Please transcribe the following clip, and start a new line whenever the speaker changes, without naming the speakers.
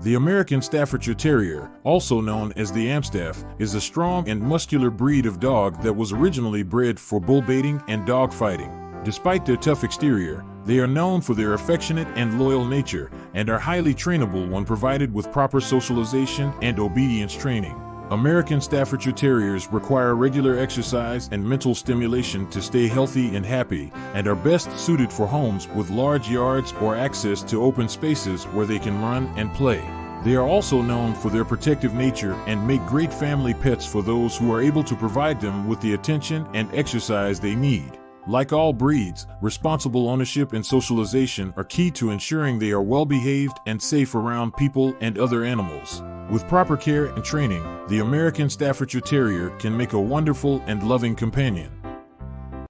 The American Staffordshire Terrier, also known as the Amstaff, is a strong and muscular breed of dog that was originally bred for bull baiting and dog fighting. Despite their tough exterior, they are known for their affectionate and loyal nature and are highly trainable when provided with proper socialization and obedience training. American Staffordshire Terriers require regular exercise and mental stimulation to stay healthy and happy, and are best suited for homes with large yards or access to open spaces where they can run and play. They are also known for their protective nature and make great family pets for those who are able to provide them with the attention and exercise they need. Like all breeds, responsible ownership and socialization are key to ensuring they are well behaved and safe around people and other animals. With proper care and training, the American Staffordshire Terrier can make a wonderful and loving companion.